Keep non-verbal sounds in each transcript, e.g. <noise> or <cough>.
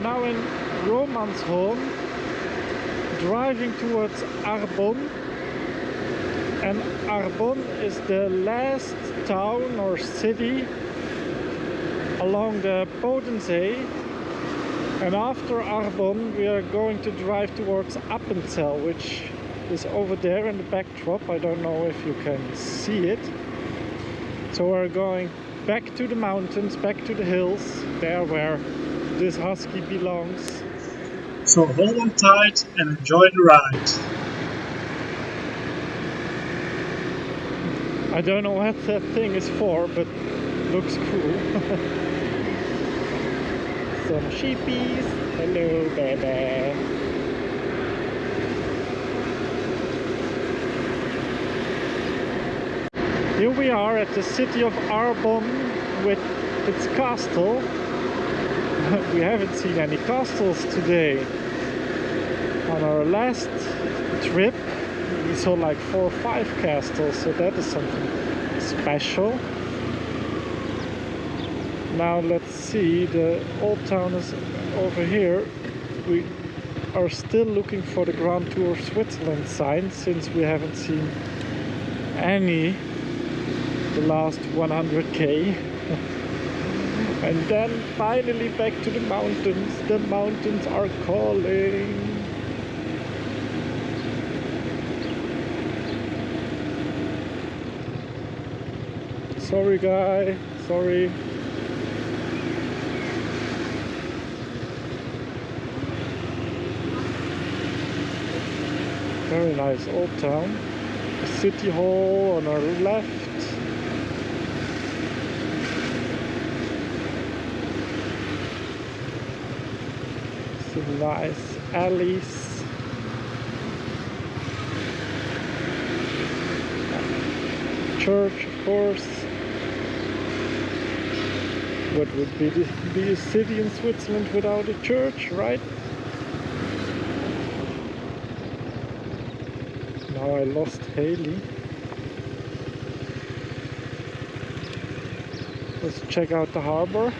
now in Romanshorn, driving towards Arbon. And Arbon is the last town or city along the Bodensee. And after Arbon, we are going to drive towards Appenzell, which is over there in the backdrop. I don't know if you can see it. So we're going back to the mountains, back to the hills, there where this husky belongs. So hold on tight and enjoy the ride. I don't know what that thing is for, but looks cool. <laughs> Some sheepies. Hello, baby. Here we are at the city of Arbon with its castle. <laughs> we haven't seen any castles today. On our last trip we saw like four or five castles, so that is something special. Now let's see, the old town is over here. We are still looking for the Grand Tour of Switzerland sign since we haven't seen any the last 100k <laughs> and then finally back to the mountains. The mountains are calling. Sorry guy. Sorry. Very nice old town. City hall on our left some nice alleys church of course. What would be, the, be a city in Switzerland without a church right? Now I lost Haley. Let's check out the harbor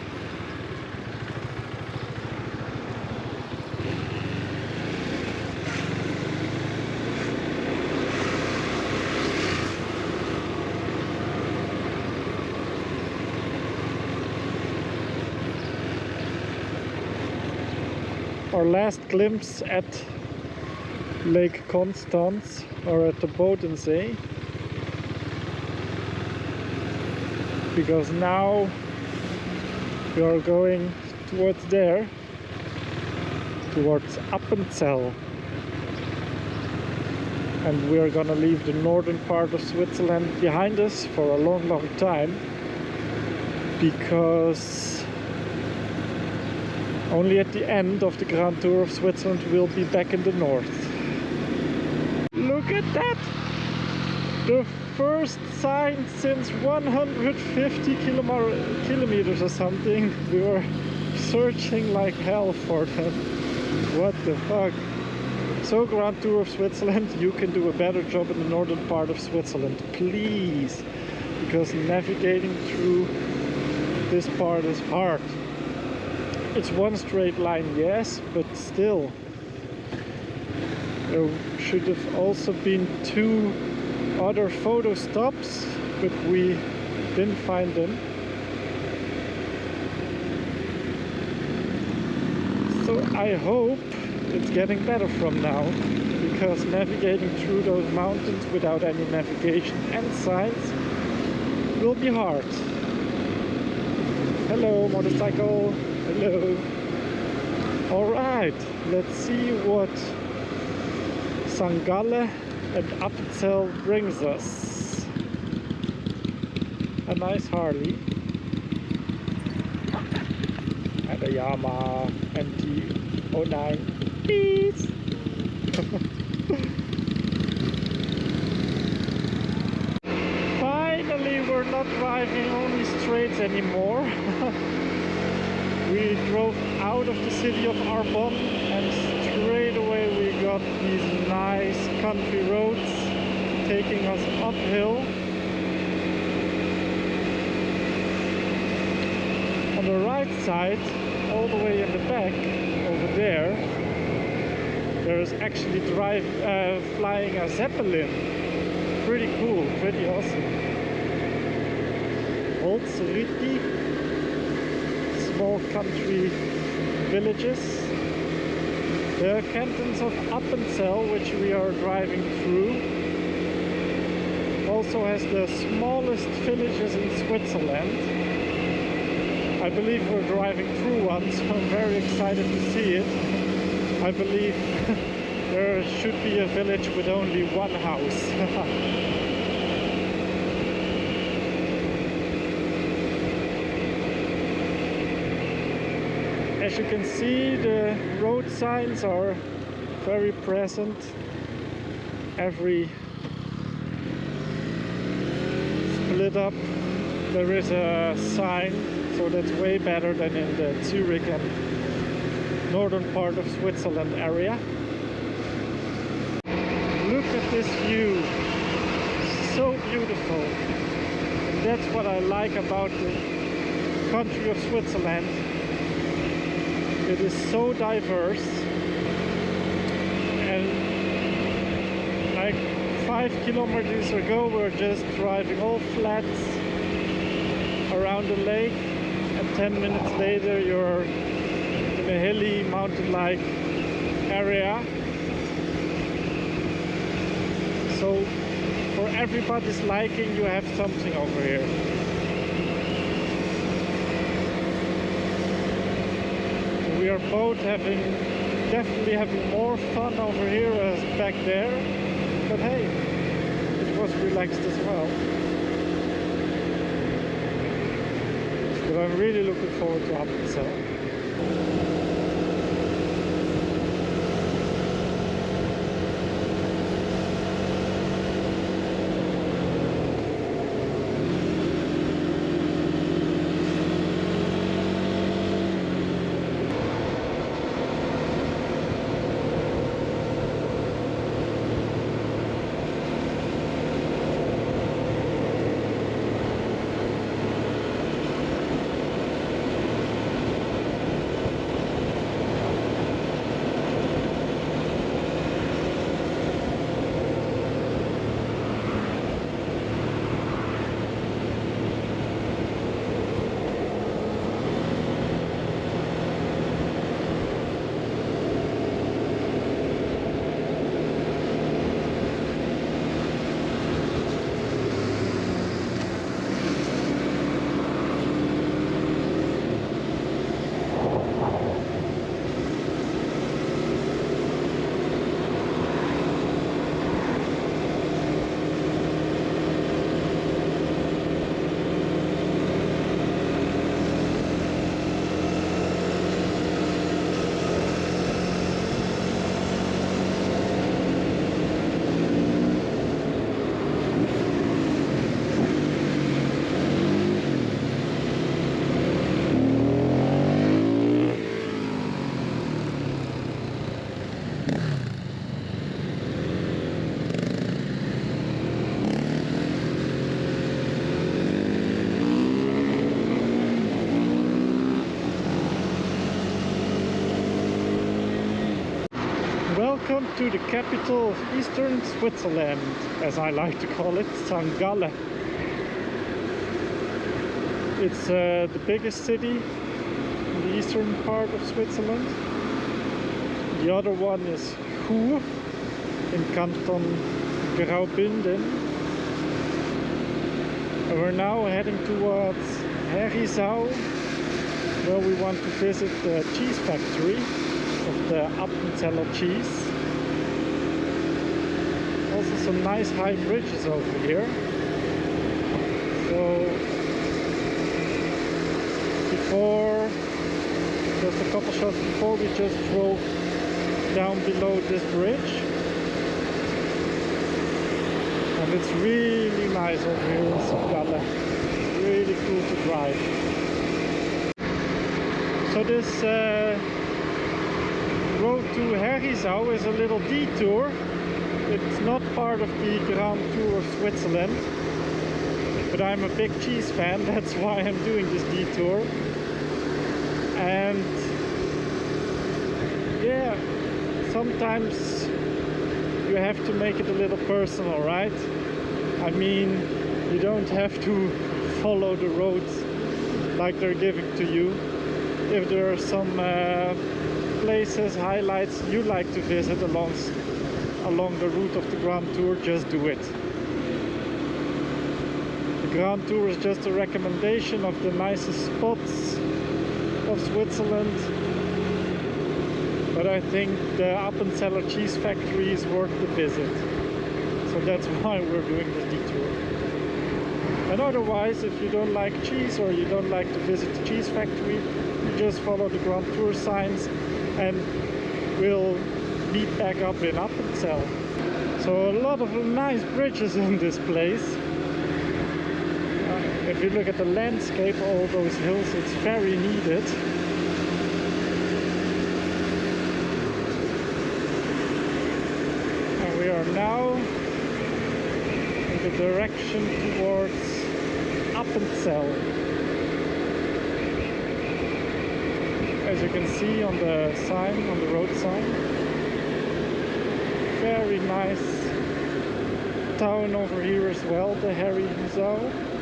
our last glimpse at Lake Constance or at the Bodensee because now we are going towards there towards Appenzell. And we are gonna leave the northern part of Switzerland behind us for a long long time because only at the end of the Grand Tour of Switzerland we'll be back in the north. Look at that! The first sign since 150 kilometers or something. <laughs> We were searching like hell for them. What the fuck? So Grand Tour of Switzerland, you can do a better job in the northern part of Switzerland, please. Because navigating through this part is hard. It's one straight line, yes, but still. There should have also been two other photo stops, but we didn't find them. So I hope it's getting better from now, because navigating through those mountains without any navigation and signs will be hard. Hello, motorcycle. Hello. Alright, let's see what St. Gallen and Appenzell brings us. A nice Harley. And a Yamaha MT-09. Peace! <laughs> Finally, we're not driving only straights anymore. <laughs> we drove out of the city of Arbon and straight away we got these nice country roads taking us uphill. On the right side, all the way in the back over there, there is actually drive, uh, flying a Zeppelin. Pretty cool, pretty awesome. Seriti, small country villages. The cantons of Appenzell, which we are driving through, also has the smallest villages in Switzerland. I believe we're driving through one, <laughs> so I'm very excited to see it. I believe <laughs> there should be a village with only one house. <laughs> As you can see, the road signs are very present. Every split up, there is a sign, so that's way better than in the Zurich and northern part of Switzerland area. Look at this view, so beautiful. And that's what I like about the country of Switzerland. It is so diverse. And like five kilometers ago we we're just driving all flats around the lake. And 10 minutes later you're in a hilly mountain-like area. So for everybody's liking you have something over here we are both having definitely having more fun over here as back there. But hey it was relaxed as well. But I'm really looking forward to Appenzell Welcome to the capital of eastern Switzerland, as I like to call it, St. Gallen. It's uh, the biggest city in the eastern part of Switzerland. The other one is Chur in Canton Graubünden. And we're now heading towards Herisau, where we want to visit the cheese factory of the Appenzeller cheese. Also some nice high bridges over here. So before, just a couple shots before we just drove down below this bridge. And it's really nice over here in. Really cool to drive. So this uh, road to Herisau is a little detour. It's not part of the Grand Tour of Switzerland. But I'm a big cheese fan, <laughs> that's why I'm doing this detour. And yeah, sometimes you have to make it a little personal, right? I mean, you don't have to <laughs> follow the roads like they're giving to you. If there are some uh, places, highlights you like to visit along, along the route of the Grand Tour, just do it. The Grand Tour is just a recommendation of the nicest spots of Switzerland. But I think the Appenzeller cheese factory is worth the visit. So that's <laughs> why we're doing this detour. And otherwise, if you don't like cheese or you don't like to visit the cheese factory, you just follow the Grand Tour signs and we'll back up in Appenzell. So a lot of nice bridges in this place. Uh, if you look at the landscape, all those hills, it's very needed. And we are now in the direction towards Appenzell. As you can see on the sign, on the road sign. Very nice town over here as well, the Harry Zoo.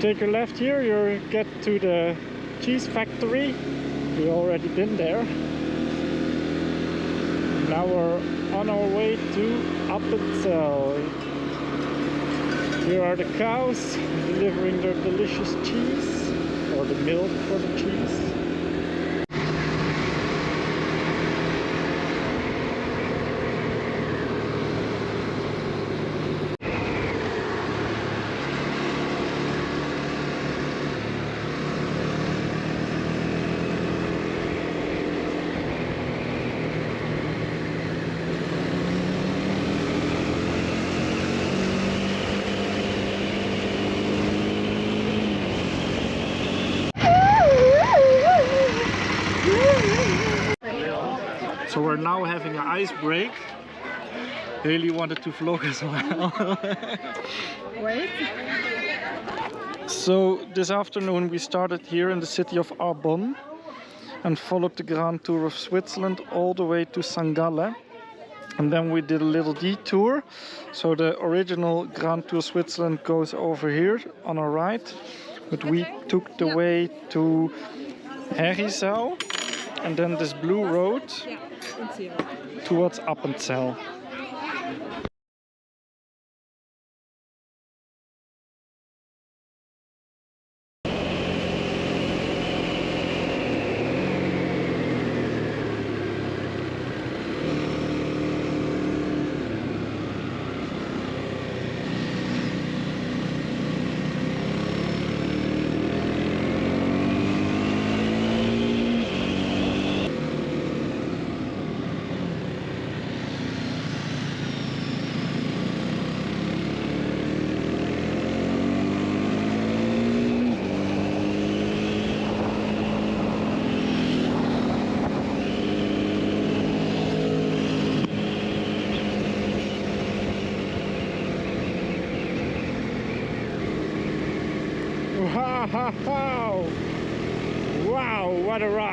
Take a left here, you get to the cheese factory. We already been there. Now we're on our way to Appenzell. Here are the cows delivering their delicious cheese, or the milk for the cheese. We're now having an ice break. Haley wanted to vlog as well. <laughs> Wait. so this afternoon we started here in the city of Arbon and followed the Grand Tour of Switzerland all the way to St. Gallen. And then we did a little detour. So the original Grand Tour Switzerland goes over here on our right. But we took the way to Herisau and then this blue road Ja, und Zero. towards Appenzell. Wow! Wow, what a ride!